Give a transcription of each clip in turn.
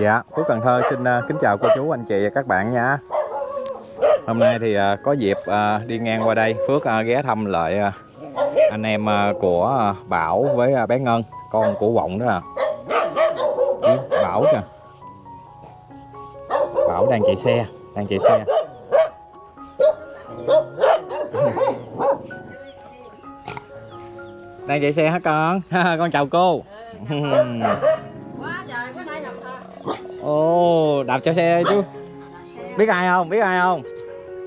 Dạ, Phú Cần Thơ xin uh, kính chào cô chú, anh chị và các bạn nha. Hôm nay thì uh, có dịp uh, đi ngang qua đây, Phước ghé thăm lại anh em của Bảo với bé Ngân, con của Vọng đó à. Bảo kìa. Bảo đang chạy xe, đang chạy xe. đang chạy xe hả con? con chào cô. Ồ, đạp cho xe chú. Biết ai không? Biết ai không?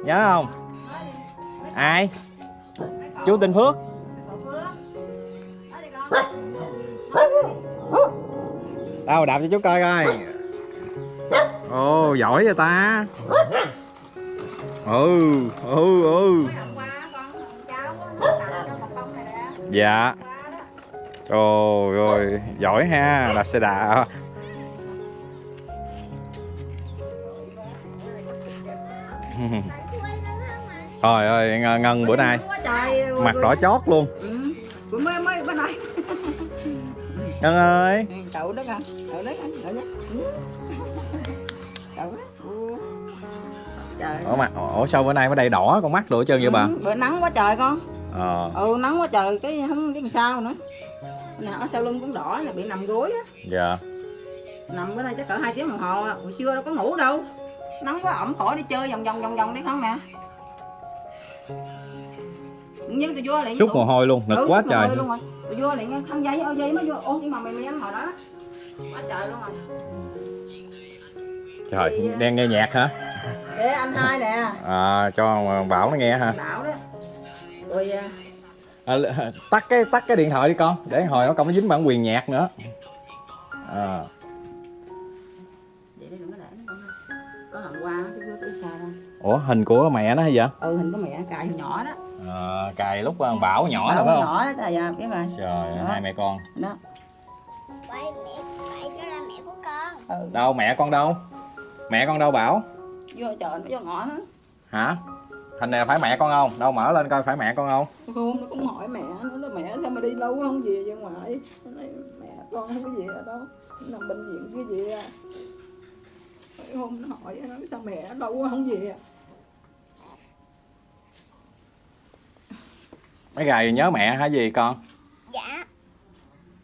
Nhớ không? Ai? Chú tên Phước. Đâu, đạp cho chú coi coi. Ồ, giỏi vậy ta. Ừ, ừ, ừ. Dạ. qua rồi, giỏi ha, đạp xe đạp. Trời ơi, Ngân- Ngân bữa nay mặt đỏ chót luôn. ừ. Mấy mấy bữa nay Ngân ơi. cậu đó con cậu đấy con cậu đó Ừ. cậu đó Ừ. trời Ủa ủa sao bữa nay mới đầy đỏ con mắt đồ hết trơn vậy bà? Ừ, bữa nắng quá trời con Ờ, ừ nắng quá trời cái không biết làm sao nữa nè ở sau lưng cũng đỏ là bị nằm gối á dạ. nằm bữa nay chắc cỡ hai tiếng đồng hồ à. buổi trưa đâu có ngủ đâu nắng quá ẩm khỏi đi chơi vòng vòng vòng vòng đi không nè nhưng tôi vô liền Xúc mồ hôi luôn, nực Ừ, quá trời. luôn. rồi. Tôi vô liền khăn giấy ô giấy mới vô. Ô nhưng mà mày mày hồi đó quá trời luôn rồi. Trời, đang nghe nhạc hả? để anh hai nè. À, cho Bảo nó nghe hả? bảo đó. Rồi à, À, tắt cái tắt cái điện thoại đi con, để hồi nó không nó dính bản quyền nhạc nữa. À, ủa hình của mẹ nó hay vậy? ừ hình của mẹ cài hồi nhỏ đó À, cài lúc uh, Bảo nhỏ Bảo rồi phải không? nhỏ đó trời ơi biết rồi Trời, Đó. hai mẹ con. đó Vậy mẹ, vậy đó là mẹ của con ừ Đâu mẹ con đâu? Mẹ con đâu Bảo? vô trời nó vô ngõ hết Hả? Hình này là phải mẹ con không? Đâu mở lên coi phải mẹ con không? hôm nó cũng hỏi mẹ nó nói mẹ sao mà đi lâu không về ra ngoài nó nói mẹ con không có về ở đâu nằm bệnh viện chứ gì à hôm nó hỏi nó nói sao mẹ lâu quá không về Mấy ngày nhớ mẹ hả gì con? Dạ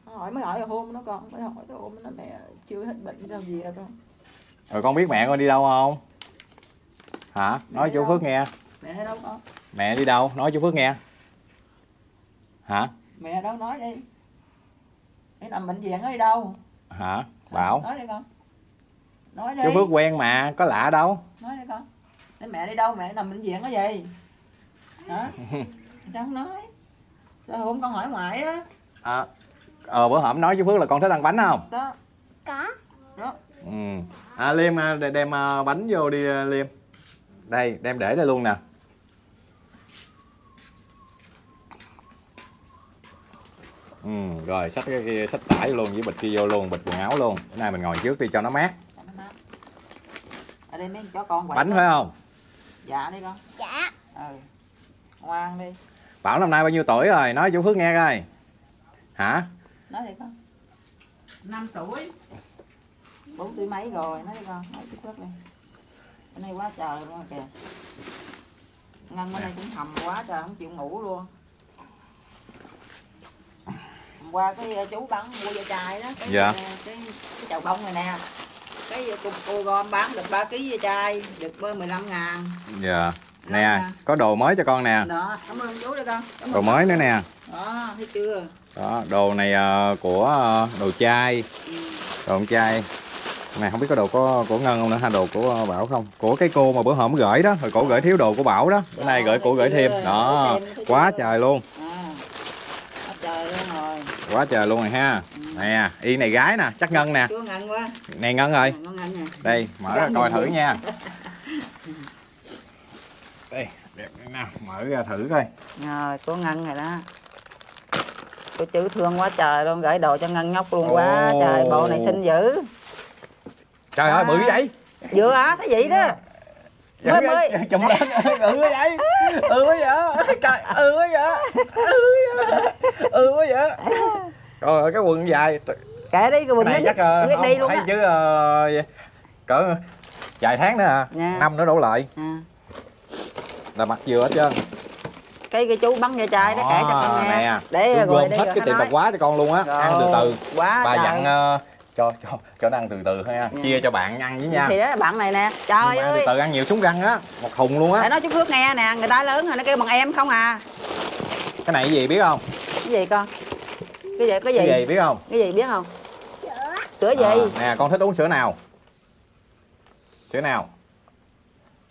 hỏi mới hỏi hôm nó con mới hỏi hôm nó mẹ chưa hết bệnh sao về đâu Rồi con biết mẹ con đi đâu không? Hả? Nói Mẹ chú đâu? Phước nghe. mẹ ở đâu con Mẹ đi đâu? Nói chú Phước nghe. Hả? mẹ đâu nói đi mẹ nằm bệnh viện ở đi đâu Hả? Bảo. nói đi con nói đi Chú Phước quen mà, có lạ đâu. nói đi con Để mẹ đi đâu mẹ nằm bệnh viện cái gì hả sao không nói sao hôm con hỏi ngoại á À, ờ bữa hổm nói chú Phước là con thích ăn bánh không? đó Có đó Ừ. À, Liêm à, để- đem à, bánh vô đi à, Liêm. Đây, đem để đây luôn nè. Ừ, rồi xách cái kia, xách tải luôn với bịch kia vô luôn, bịch quần áo luôn. Bữa nay mình ngồi trước đi cho nó mát. Cho nó mát. ở đây mấy chó con Bánh phải không? dạ đi con Dạ ừ ngoan đi Bảo năm nay bao nhiêu tuổi rồi? Nói chú Phước nghe coi. Hả? nói đi con năm tuổi bốn tuổi mấy rồi nói đi con nói chút chút đi cái này quá trời luôn kìa ngân bữa nay cũng hầm quá trời không chịu ngủ luôn hôm qua cái ờ, chú bán mua da chai đó cái, Dạ. ờ, cái, cái chậu bông này nè cái ờ, cô, cô gom bán được 3 kg da chai được bơ 15 ngàn Dạ. Nè, ngàn. có đồ mới cho con nè. đó cảm ơn chú đi con cảm Đồ mới nữa nè. đó thấy chưa Đó, đồ này à, của à, đồ chai, ừ. đồ con trai. Này không biết có đồ của của Ngân không nữa ha, đồ của à, Bảo không? Của cái cô mà bữa hổm gửi đó, rồi cổ gửi thiếu đồ của Bảo đó. Bữa nay gửi cổ gửi thêm. Đó, quá trời luôn. à quá trời luôn rồi Quá trời luôn rồi ha. Nè, y này gái nè, chắc Ngân nè. Này Ngân nè Đây, mở ra coi thử nha. Đây, đẹp nào, mở ra thử coi. rồi cô ngân rồi đó. Cô chữ thương quá trời luôn gửi đồ cho ngân nhóc luôn quá. Trời bộ này xinh dữ. Trời ơi, bự vậy. vừa á thấy vậy đó. Mới mới. Chụm lên. Ừ vậy? Ừ vậy? Trời ừ vậy? Ừ vậy? Ừ vậy? Trời ơi cái quần dài. Kệ đi cái cái bừng này chắc không, đi luôn thấy á. chứ ờ, cỡ vài tháng nữa à Dạ. năm nữa đổ lại. À. là mặt dừa hết trơn. Cái cái chú bắn vô chai đó kể cho con nghe. nè. Để Chú rồi gom hết cái nó tiệm bạc quá cho con luôn á. Ăn từ từ. quá bà trời. dặn ờ, cho cho cho nó ăn từ từ thôi nha Dạ. chia cho bạn ăn với nha. Thì đó là bạn này nè. Trời ăn từ ơi. từ ăn nhiều súng răng á. Một thùng luôn để á nói chú Phước nghe nè người ta lớn rồi nó kêu bằng em không à. Cái này cái gì biết không? Cái gì con? Cái gì cái gì? Cái gì biết không? Cái gì biết không? Sữa. sữa gì? À, nè con thích uống sữa nào? Sữa nào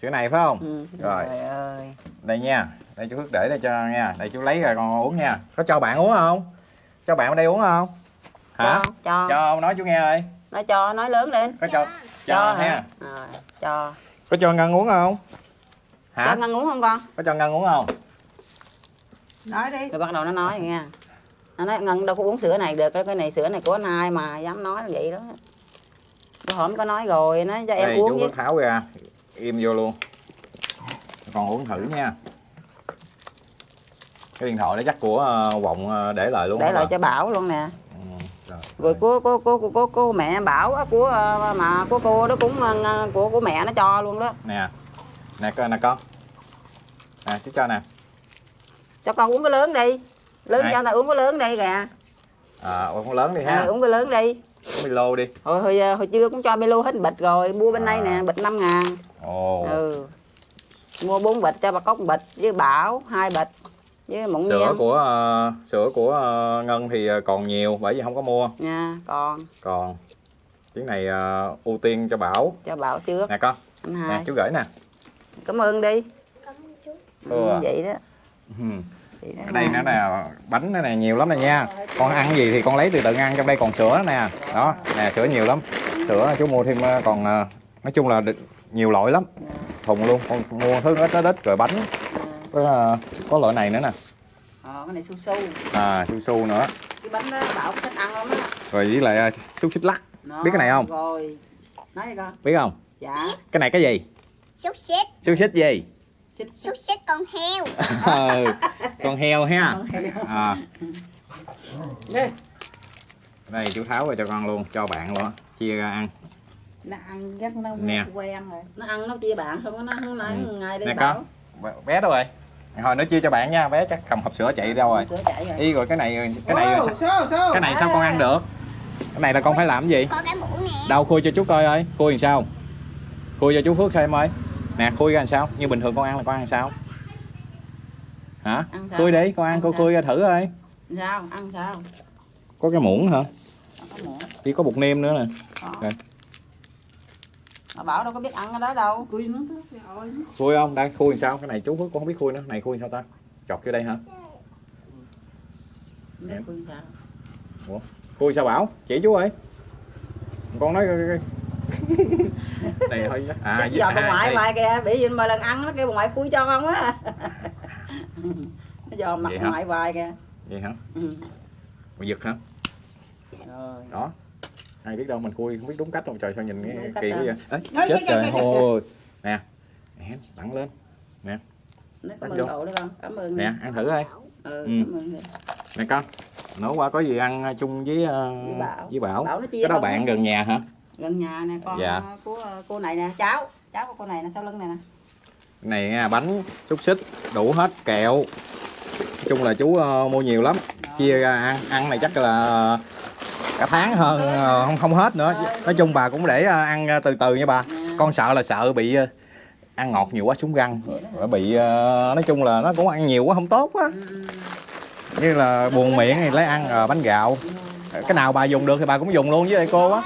sữa này phải không? Ừ. Rồi. trời ơi. Đây nha. Đây chú Phước để đây cho nha. Đây chú lấy rồi con uống nha. Có cho bạn uống không? Cho bạn ở đây uống không? Hả? Cho cho, cho nói chú nghe ơi. Nói cho nói lớn lên. Có cho cho ha. hả? Rồi, cho. Có cho ngân uống không? Hả? Cho ngân uống không con? Có cho ngân uống không? Nói đi. Rồi bắt đầu nó nói nghe nó nói ngân đâu có uống sữa này được cái này sữa này của anh hai mà dám nói vậy đó. Bữa hổm có nói rồi nói cho em đây uống chú với. Tháo ra im vô luôn. Con uống thử nha. Cái điện thoại đó chắc của ờ, vọng ờ, để lại luôn để lại bà? cho bảo luôn nè. Ừ, rồi. của của của của, của, của mẹ bảo á, của ờ, mà của cô đó cũng ờ, của của mẹ nó cho luôn đó. Nè. Nè con nè con. Nè chú cho nè. Cho con uống cái lớn đi. Lớn Này. cho ta uống cái lớn đi kìa. À uống lớn đi à, ha uống cái lớn đi Milo đi. Hồi hồi, hồi trưa cũng cho Milo hết bịch rồi mua bên À. đây nè bịch 5 ngàn. Ồ. Ừ. Mua bốn bịch cho bà cốc bịch với bảo hai bịch với mụn sữa miên của ờ, sữa của ờ, ngân thì ờ, còn nhiều bởi vì không có mua. Nha còn. Còn. Chuyến này ờ, ưu tiên cho bảo. Cho bảo trước. Nè con. Anh nè chú gửi nè. Cảm ơn đi. Cảm ơn chú. Ừ. ừ, vậy đó. Ừ. vậy đó ở đây nó nè bánh nó nè nhiều lắm nè nha. Con ăn gì thì con lấy từ từ ăn trong đây còn sữa nè. Đó nè sữa nhiều lắm. Sữa chú mua thêm ờ, còn ờ, nói chung là nhiều loại lắm. Thùng luôn con mua thứ ít ít ít rồi bánh. Có, ờ, có loại này nữa nè. Ờ cái này su su. À su su nữa. Cái bánh đó bảo thích ăn lắm á. Rồi với lại xúc xích lắc. Đó, Biết cái này không? rồi. Nói đi con? Biết không? Dạ. Cái này cái gì? Xúc xích. xúc xích gì Xúc xích con heo. ừ, con heo ha. À, đây chú tháo ra cho con luôn cho bạn luôn chia ra ăn. Nó ăn chắc nó Nè. quen rồi. Nó ăn nó chia bạn không nó không nói Ừ. ngày đi nè bảo con bé đâu rồi? Hồi nó chia cho bạn nha bé chắc cầm hộp sữa chạy đâu rồi? Sữa chạy rồi. Y rồi cái này cái này cái này sao con ăn được? Cái này là con phải làm cái gì? Có cái mũ nè. đâu khui cho chú coi ơi. Khui làm sao? Khui cho chú Phước xem ơi nè khui ra làm sao? Như bình thường con ăn là con ăn làm sao? Hả? Ăn sao? Khui đi con ăn Ăn cô sao? khui ra thử ơi sao? Ăn sao? Có cái muỗng hả? Có muỗng. Chỉ có bột nêm nữa nè. Có. Rồi. mà bảo đâu có biết ăn cái đó đâu. Khui không? Đây khui làm sao? Cái này chú con không biết khui nữa. Này khui làm sao ta? Chọt vô đây hả? Biết khui sao. Khui sao bảo? Chỉ chú ơi. Con nói này thôi chắc- à, à, giờ bà ngoại đây. hoài kìa bị gì mà lần ăn nó kêu bà ngoại khui cho không á. Nó giờ mặt Vậy ngoại hoài kìa. Vậy hả? Ừ. Giật hả? Rồi. Đó. Ai biết đâu mình khui không biết đúng cách không? Trời sao nhìn Đúng cái kỳ quá đâu. vậy? Ê, chết trời. ôi. nè. Nè đẳng lên. Nó cảm ơn cậu đó con cảm ơn nè ăn thử coi ừ, Ừ. cảm ơn nè con. Nấu qua có gì ăn chung với ờ, Với Bảo. với bảo? Bảo cái đó không bạn gần nhà hả gần nhà nè con Dạ. ờ, của ờ, cô này nè. Cháu cháu của cô này nè sau lưng này nè. Này nha, bánh xúc xích đủ hết kẹo. Nói chung là chú ờ, mua nhiều lắm. Chia ra ăn ăn này chắc là cả tháng hơn không không hết nữa. Nói chung bà cũng để ăn từ từ nha bà. Nè. con sợ là sợ bị ăn ngọt nhiều quá xuống răng. Rồi bị nói chung là nó cũng ăn nhiều quá không tốt quá. Ừ, ừ. như là buồn miệng thì lấy ăn bánh gạo. Cái nào bà dùng được thì bà cũng dùng luôn với cô á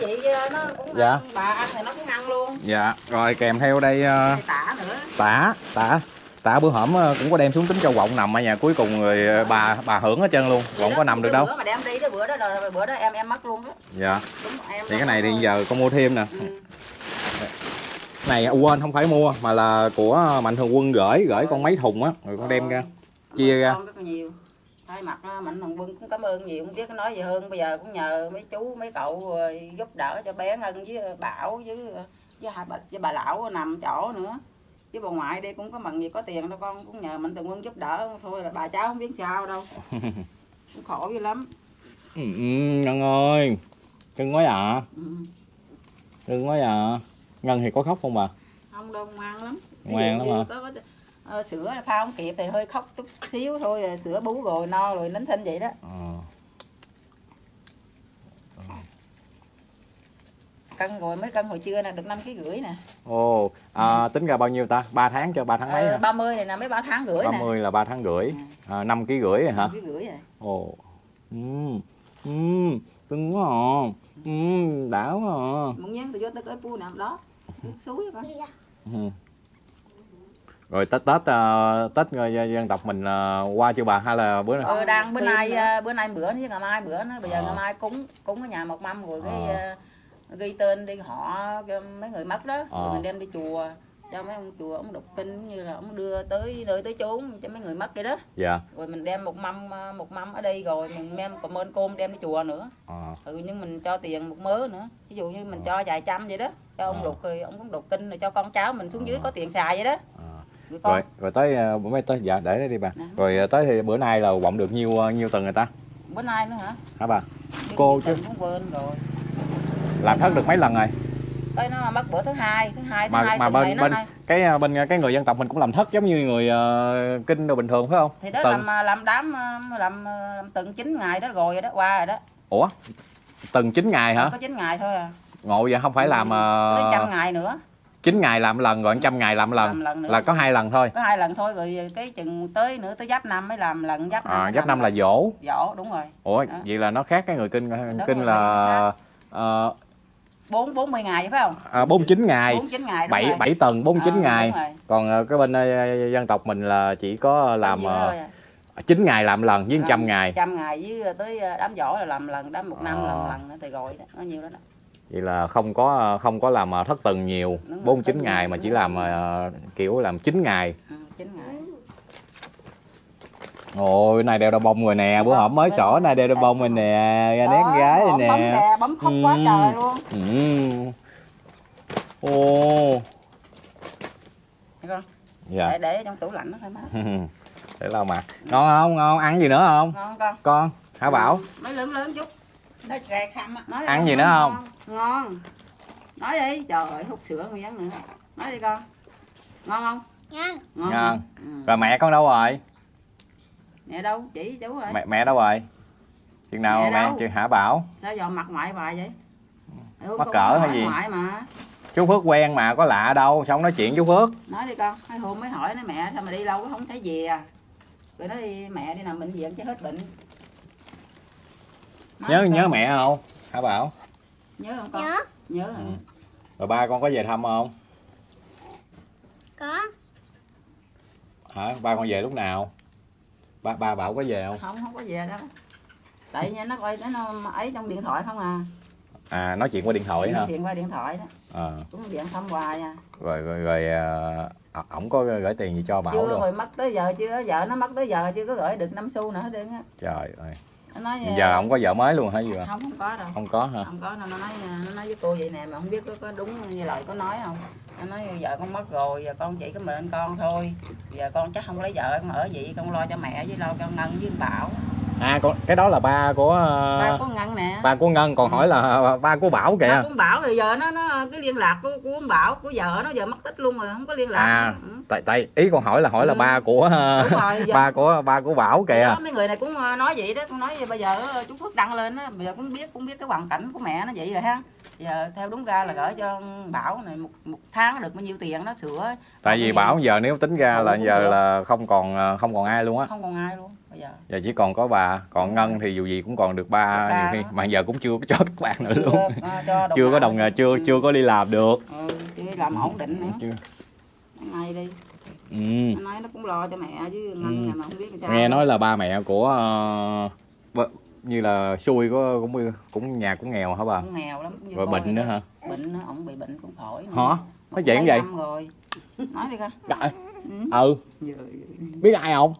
Cái gì ờ, nó cũng Dạ. ăn, bà ăn thì nó cũng ăn luôn. Dạ rồi kèm theo đây ờ, Đây tả nữa. tả tả tả bữa hổm ờ, cũng có đem xuống tính cho vọng nằm ở nhà cuối cùng ờ, bà bà hưởng hết trơn luôn vọng có nằm được đâu. bữa mà đem đi đó bữa đó rồi bữa đó em em mất luôn đó. Dạ. Đúng, em thì cái này thì giờ con mua thêm nè. Ừ. này quên không phải mua mà là của mạnh thường quân gửi gửi con mấy thùng á rồi con đem ra chia ra. Thay mặt đó, mạnh thường quân cũng cảm ơn nhiều không biết nói gì hơn. Bây giờ cũng nhờ mấy chú mấy cậu rồi giúp đỡ cho bé ngân với bảo với với hai bà với bà lão nằm chỗ nữa. Chứ bà ngoại đây cũng có mần gì có tiền đâu con cũng nhờ mạnh thường quân giúp đỡ thôi là bà cháu không biết sao đâu. Cũng khổ dữ lắm. Ừ, ừ, ngân ơi cưng quá à ừ. cưng quá à ngân thì có khóc không bà? Không đâu ngoan lắm. Ngoan lắm hả? có, có, ờ, sữa pha không kịp thì hơi khóc chút xíu thôi rồi sữa bú rồi no rồi nín thinh vậy đó. Ờ. cân rồi mấy cân hồi trưa nè được năm ký rưỡi nè. Ồ à, tính ra bao nhiêu ta? 3 tháng cho 3 tháng mấy ờ, hả? 30 này nè mấy ba tháng rưỡi nè. 30 là 3 tháng rưỡi. À, 5 ký rưỡi rồi hả? Năm ký rưỡi rồi. Ồ. Ừ ừ cưng quá à. Ừ đã quá à. Muốn nhắn tôi vô tới cái pu nằm đó. Suối con. Ra. Ừ. rồi tết tết ờ, tết ờ, dân tộc mình ờ, qua chưa bà? Hay là bữa ờ, đang bữa nay à, bữa nay bữa chứ ngày mai bữa nữa. Bây giờ Ờ. ngày mai cúng cúng ở nhà một mâm rồi cái à, ghi tên đi họ mấy người mất đó. Ờ. rồi mình đem đi chùa cho mấy ông chùa ông đọc kinh như là ông đưa tới nơi tới chốn cho mấy người mất vậy đó. Dạ. Rồi mình đem một mâm à, một mâm ở đây rồi mình đem cảm ơn cơm đem đi chùa nữa. Ờ. Ừ nhưng mình cho tiền một mớ nữa. Ví dụ như mình cho vài trăm vậy đó. Cho ông Ờ. lục rồi ông cũng đọc kinh rồi cho con cháu mình xuống dưới Ờ. có tiền xài vậy đó. Ờ. rồi rồi tới ờ, bữa mấy tới? Dạ để đó đi bà. Nè. rồi ờ, tới thì bữa nay là vọng được nhiêu ờ, nhiêu tầng người ta? Bữa nay nữa hả? Hả bà? Đi Cô chứ. tuần cũng quên rồi. Làm thất được mấy lần rồi? Cái nó mất bữa thứ hai thứ hai thứ mà hai mà tuần bên nó bên hay cái bên cái người dân tộc mình cũng làm thất giống như người ờ, kinh đồ bình thường phải không? Thì đó Tuần. làm à, làm đám à, làm, à, làm từng 9 ngày đó rồi đó qua rồi đó. Ủa? Từng 9 ngày hả? Có 9 ngày thôi à. Ngộ vậy không phải làm tới trăm uh, ngày nữa 9 ngày làm lần rồi trăm ngày làm lần. Làm lần nữa. Là có hai lần thôi. Có hai lần thôi rồi cái chừng tới nữa tới giáp năm mới làm lần giáp năm à, giáp năm là dỗ. Dỗ đúng rồi. Ủa Đó. vậy là nó khác cái người kinh kinh rồi, là ờ, bốn bốn mươi ngày phải không? à, 49 ngày. Bốn chín ngày đúng 7 rồi. 7 tầng 49 Ờ, ngày. còn ờ, cái bên dân tộc mình là chỉ có làm à. 9 ngày làm lần với 100 ngày. trăm ngày với tới à, đám giỗ là làm lần đám một năm Ờ. làm lần nữa thì rồi đó. Nó nhiều đó, đó. Vậy là không có không có làm ờ, thất tuần nhiều Đúng rồi, 49 thất ngày mà chỉ làm ờ, kiểu làm 9 ngày. Ừ, chín ngày. Ôi này đeo đau bông rồi nè bữa hổm mới sổ này đeo đau bông rồi nè ra nét gái rồi nè. bấm khóc quá Ừ. trời luôn. Ừ. ô. Dạ. Để để trong tủ lạnh đó thôi má. Để lau mặt. Ngon không? Ngon ăn gì nữa không? Ngon con. Con hả bảo. Mấy lớn lớn chút Nó gạt xăm á. Ăn gì nữa không? ngon. Nói đi. Trời ơi hút sữa nguyên nữa. Nói đi con. Ngon không? Ngon. ngon. Ngon. Ừ. rồi mẹ con đâu rồi? Mẹ đâu? Chỉ chú rồi. Mẹ mẹ đâu rồi? Chừng nào Mẹ mẹ chừng hả bảo? Sao giờ mặt ngoại bà vậy? Ừ, Mắc cỡ hay gì? ngoại mà. Chú phước quen mà có lạ đâu. Sao không nói chuyện chú phước. Nói đi con. Hai hôm mới hỏi nó mẹ sao mà đi lâu không thấy về à? Rồi nói đi mẹ đi nằm bệnh viện chứ hết bệnh nhớ nhớ mẹ không? Hả bảo? Nhớ không con? Nhớ. nhớ hả? Ừ. rồi. Ba con có về thăm không? Có. hả? Ba con về lúc nào? Ba ba bảo có về không? Không không có về đâu. Tại nha nó coi nó ấy trong điện thoại không à. À nói chuyện qua điện thoại hả? điện qua điện thoại đó. À, cũng điện thăm hoài à. Rồi rồi rồi à, ổng có gửi tiền gì cho bảo chưa rồi rồi mất tới giờ chưa? Vợ nó mất tới giờ chưa có gửi được năm xu nữa hết trơn á. Trời ơi nói giờ ổng có vợ mới luôn hả gì vậy không không có đâu. Không có hả? Không có nó nói nó nói với cô vậy nè mà không biết có, có đúng như lời có nói không. Nó nói vợ con mất rồi giờ con chỉ có mình con thôi. Giờ con chắc không lấy vợ con ở vậy con lo cho mẹ với lo cho ngân với bảo à con cái đó là ba của à, ba có ngân nè. ba của ngân. Còn hỏi là ba của bảo ba kìa cũng bảo rồi giờ nó nó cái liên lạc của của ông bảo của vợ nó giờ mất tích luôn rồi không có liên lạc à Ừ. tại tại ý con hỏi là hỏi là Ừ. ba của Đúng rồi, giờ- ba của ba của bảo Thì kìa đó, mấy người này cũng ờ, nói vậy đó con nói bây giờ ờ, chú Phước đăng lên á bây giờ cũng biết cũng biết cái hoàn cảnh của mẹ nó vậy rồi ha. Giờ theo đúng ra là gửi cho Bảo này một, một tháng được bao nhiêu tiền nó sửa. Tại vì bảo giờ nếu tính ra Ừ, là giờ là không còn không còn ai luôn á. Không còn ai luôn giờ giờ chỉ còn có bà còn ngân thì dù gì cũng còn được ba nhiều khi mà giờ cũng chưa có cho các bạn nữa luôn. chưa, ờ, cho chưa có đồng nữa. chưa Ừ, chưa có đi làm được. Ừ, làm ổn định nữa. Chưa. Này đi. Ừ. nó nói nó cũng lo cho mẹ chứ ngân Ừ. mà không biết làm sao nghe nói là ba mẹ của bơ- như là xui có cũng cũng nhà cũng nghèo hả bà? Cũng nghèo lắm cũng rồi coi bệnh nữa hả? Bệnh nữa ổng bị bệnh cũng phổi nữa. hả? Mấy vậy? năm rồi. Nói đi Trời, ừ. ừ. Biết ai không?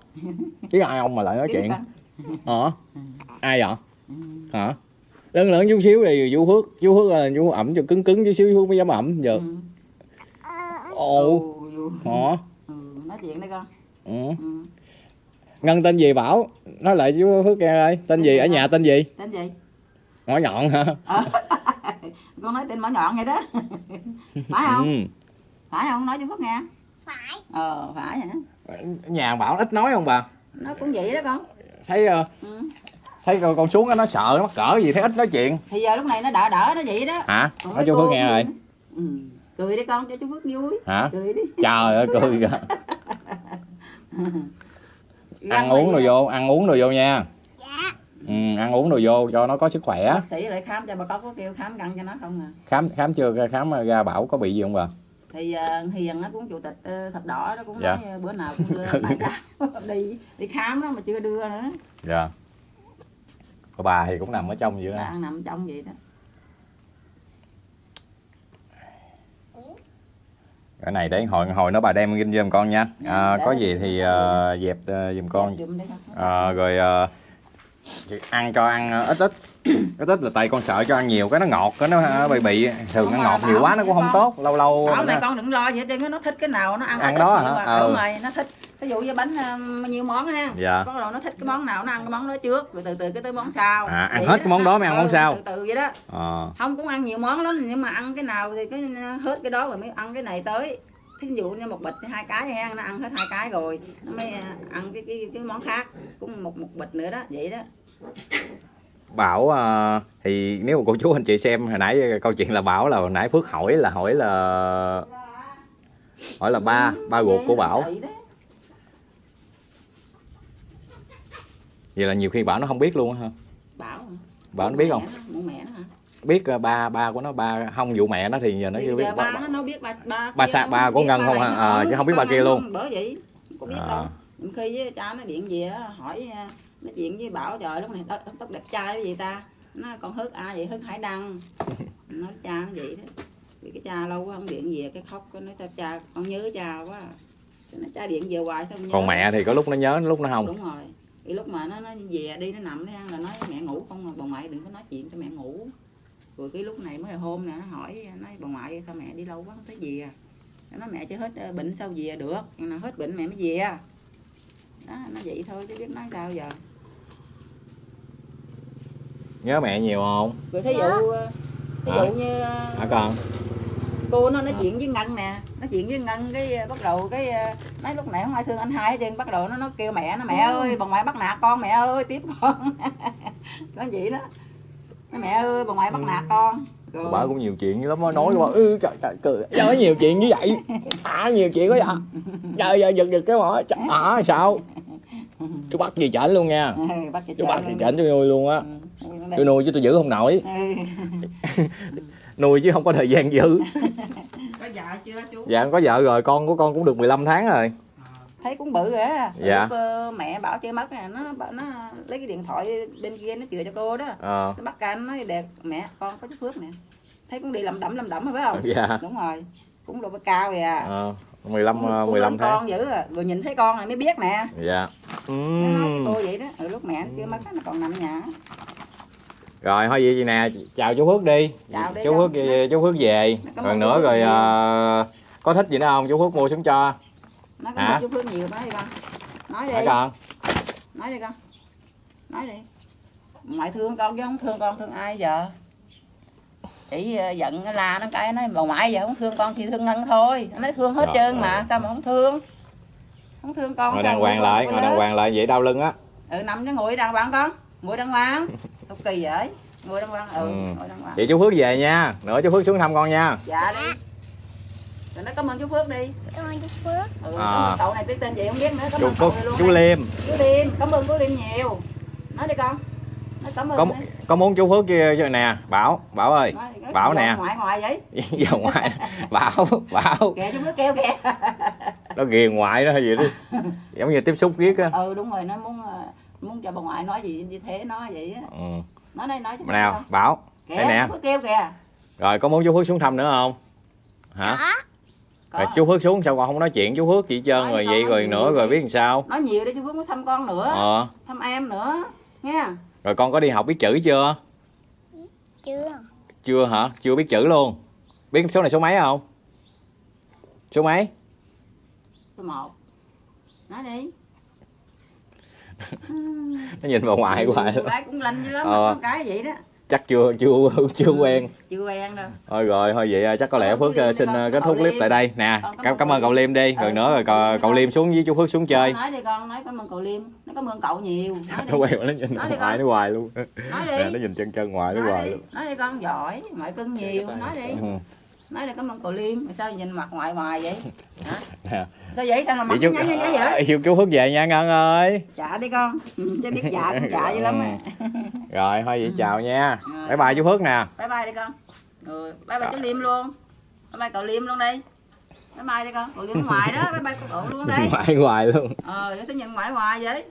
Biết ai không mà lại nói chuyện? Hả ai vậy? Hả? Lớn lớn chút xíu thì chú phước chú phước là chú ẩm cho cứng cứng chút xíu phước mới dám ẩm giờ. Ừ. ồ. Ừ, hả? Ừ, nói chuyện đi con. Ừ. ừ. ngân tên gì bảo? Nói lại chú phước nghe ơi tên gì ở nhà tên gì? Tên gì? Ngõ nhọn hả? Ờ. con nói tên mỏ nhọn vậy đó. Phải không? Ừ. phải không? Nói cho phước nghe phải. Ờ phải hả? Nhà bảo ít nói không bà? Nó cũng vậy đó con. Thấy ờ, ừ. thấy con, con xuống á, nó sợ nó mắc cỡ gì thấy ít nói chuyện. Thì giờ lúc này nó đỡ đỡ nó vậy đó. Hả? Còn nói chú phước nghe rồi. ừ. cười đi con cho chú phước vui. Hả? Cười đi. Trời ơi cười kìa. Ăn uống rồi vô ăn uống rồi vô nha. Dạ. Ừ, ăn uống rồi vô cho nó có sức khỏe. Bác sĩ lại khám cho bà cóc có kêu khám căng cho nó không à? Khám khám chưa khám ra bảo có bị gì không bà thì uh, hiền nó cũng chủ tịch uh, thập đỏ nó cũng Dạ. nói ờ, bữa nào cũng đưa trao đi đi khám đó mà chưa đưa nữa. Dạ. Còn bà thì cũng nằm ở trong vậy đó. Đang nằm trong vậy đó. Cái này để hồi hồi nó bà đem kinh giùm con nha. À, Dạ, có để- gì thì ờ, dẹp ờ, giùm con. Ờ, rồi ờ, ăn cho ăn ờ, ít ít ít ít là tại con sợ cho ăn nhiều cái nó ngọt cái nó bị bị thường mà ngọt nhiều quá nó cũng không tốt lâu lâu Bảo nó- này con đừng lo vậy chứ nó thích cái nào nó ăn Ăn đó hả? à. Ờ. đúng rồi nó thích ví dụ như bánh ờ, nhiều món ha Dạ. có đầu nó thích cái món nào nó ăn cái món đó trước rồi từ từ cái tới món sau À, ăn Vậy hết cái món đó mới ăn món Ừ, sau. từ từ vậy đó Ờ, không cũng ăn nhiều món lắm nhưng mà ăn cái nào thì cái hết cái đó rồi mới ăn cái này tới thí dụ như một bịch hai cái ha nó ăn hết hai cái rồi nó mới à, ăn cái cái cái món khác cũng một một bịch nữa đó vậy đó bảo ờ, thì nếu mà cô chú anh chị xem hồi nãy câu chuyện là bảo là hồi nãy phước hỏi là hỏi là hỏi là ba ba ruột của bảo Vậy là nhiều khi bảo nó không biết luôn á ha bảo hả? bảo nó biết không hả biết ờ, ba ba của nó ba không vụ mẹ nó thì giờ nó chưa biết giờ ba nó biết ba ba Ba nó ba của Ngân ba không hả? Ờ, ừ, chứ không biết ba ba kia luôn. bởi vậy có biết À. đâu khi với cha nó điện về hỏi à, nói chuyện với bảo trời lúc này tóc, tóc đẹp trai cái gì ta? Nó con hớt ai vậy hớt hải đăng. Nói cha nó vậy đó. Vì cái cha lâu quá không điện về cái khóc cái nói sao cha con nhớ cha quá. Cái nói cha điện về hoài không nhớ. còn mẹ thì có lúc nó nhớ lúc nó không? Đúng rồi. Thì lúc mà nó nó về đi nó nằm nó ăn là nói mẹ ngủ không mà bà ngoại đừng có nói chuyện cho mẹ ngủ. Rồi cái lúc này mới hôm nè nó hỏi nói bà ngoại sao mẹ đi lâu quá không thấy về à? Nó nói mẹ chưa hết ờ, bệnh sao về được? Nào hết bệnh mẹ mới về à. Đó nó vậy thôi chứ biết nói sao giờ nhớ mẹ nhiều không? Rồi thí dụ ờ, thí dụ như ờ, hả con? cô nó nói chuyện với ngân nè nói chuyện với ngân cái ờ, bắt đầu cái nói lúc nãy không ai thương anh hai hết trơn bắt đầu nó nó kêu mẹ nó mẹ ơi bà ngoại bắt nạt con mẹ ơi tiếp con. Có vậy đó. Nói, mẹ ơi bà ngoại bắt nạt con. Rồi. bà cũng nhiều chuyện lắm nó nói bà ừ trời trời cười. Nói nhiều chuyện như vậy. À nhiều chuyện quá vậy. Trời giờ giật giật cái mỏ à sao? Chú bắt gì chảnh luôn nha. Ừ, bắt cho chú bắt gì luôn. chảnh tôi nuôi luôn á. Ừ, tôi nuôi chứ tôi giữ không nổi. Ừ. nuôi chứ không có thời gian giữ. Có vợ chưa chú? Dạ có vợ rồi con của con cũng được 15 tháng rồi. Thấy cũng bự rồi á. Rồi Dạ. lúc, ờ, mẹ bảo chơi mất nè nó nó lấy cái điện thoại bên kia nó chừa cho cô đó. Ờ. Nó bắt cam nói đẹp mẹ con có chút phước nè. Thấy cũng đi lầm đẩm lầm đẩm rồi phải không? Dạ. Đúng rồi. Cũng độ cao kìa ờ 15 cũng, ờ, cũng 15 lớn tháng. con dữ à. rồi nhìn thấy con này mới biết nè. Dạ. Nó nói cô vậy đó. Rồi lúc mẹ nó chưa mất nó còn nằm ở nhà rồi thôi vậy gì nè chào chú Phước đi. Chào đi chú con. Phước về- chú Phước về. Rồi ơn nữa rồi ờ, có thích gì nữa không? Chú Phước mua xuống cho. Nói Hả? cái chú phước nhiều nói đi con. Nói hả đi con? Nói đi con. Nói đi. Ngoại thương con chứ không thương con thương ai giờ? Chỉ ờ, giận la nó cái nói bà ngoại giờ không thương con thì thương ngân thôi. Nó nói thương hết Trời trơn ơi. mà sao mà không thương? Không thương con ngồi đàng hoàng lại con ngồi đàng hoàng lại vậy đau lưng á. Ừ nằm cho ngồi đàng hoàng con. Ngồi đàng hoàng không kỳ vậy ngồi đàng hoàng ừ, Ừ. đàng hoàng vậy chú Phước về nha. Nữa chú Phước xuống thăm con nha. Dạ đi. Rồi nói cảm ơn chú phước đi. Cảm ơn chú Phước. Ừ, À. cảm ơn cậu này tới tên gì không biết nữa. Cảm chú ơn chú, cậu luôn chú. Liêm. Chú liêm cảm ơn chú liêm nhiều. Nói đi con. Nói cảm ơn có đi. có muốn chú Phước kia cho nè. Bảo Bảo ơi. Nói Bảo nè. ngoại ngoại vậy. Giờ ngoại Bảo Bảo. Kìa chú phước kêu kìa. Nó ghiền ngoại đó hay gì đó. Giống như tiếp xúc riết á. Ừ đúng rồi nó muốn ờ, muốn cho bà ngoại nói gì như thế nó vậy á. Ừ. nói đây nói cho nào Bảo kìa đây nè. phước kêu kìa. Rồi có muốn chú Phước xuống thăm nữa không? Hả? Có Có. rồi chú Phước xuống sao còn không nói chuyện chú Phước chị trơn? Nói rồi con vậy nói rồi nữa rồi biết làm sao? Nói nhiều để chú phước mới thăm con nữa. Ờ. Thăm em nữa nha rồi con có đi học biết chữ chưa? Chưa. Chưa hả? Chưa biết chữ luôn. Biết số này số mấy không? Số mấy? Số một. Nói đi nó nhìn vào ngoại hoài Con gái cũng lanh dữ lắm Ờ. con cái vậy đó. Chắc chưa chưa chưa quen. chưa quen đâu. Thôi rồi thôi vậy à, chắc có lẽ phước cậu à, Liêm xin con. à, kết thúc clip Liêm. tại đây. Nè Con cảm cảm ơn cậu Liêm. liêm đi. Ừ, rồi nữa rồi cậu cậu, Liêm liêm xuống với chú phước xuống chơi. Nói đi con nói cảm ơn cậu liêm. Nói cảm ơn cậu nhiều. Nói nó đi. quay nó nhìn Nói đi con. nó hoài luôn. Nói đi. nó nhìn chân chân ngoại nó hoài luôn. Nói đi con giỏi mẹ cưng nhiều. nói đi. Ừ, nói đi cảm ơn cậu liêm. Mà sao nhìn mặt ngoại hoài vậy? Hả sao vậy? Sao là mặt nó chú nhá nhá vậy? Chú chú phước về nha ngân ơi. Dạ đi con. Ừ, chứ biết dạ cũng dạ dữ lắm á. Rồi thôi vậy chào nha. Rồi. bye bye chú phước nè. Bye bye đi con. Rồi bye bye chú liêm luôn. Bye bye cậu liêm luôn đi. Bye bye đi con. Cậu liêm ngoài đó bye bye cậu luôn đi. Ngoại hoài luôn. Ờ để sao nhìn ngoại hoài vậy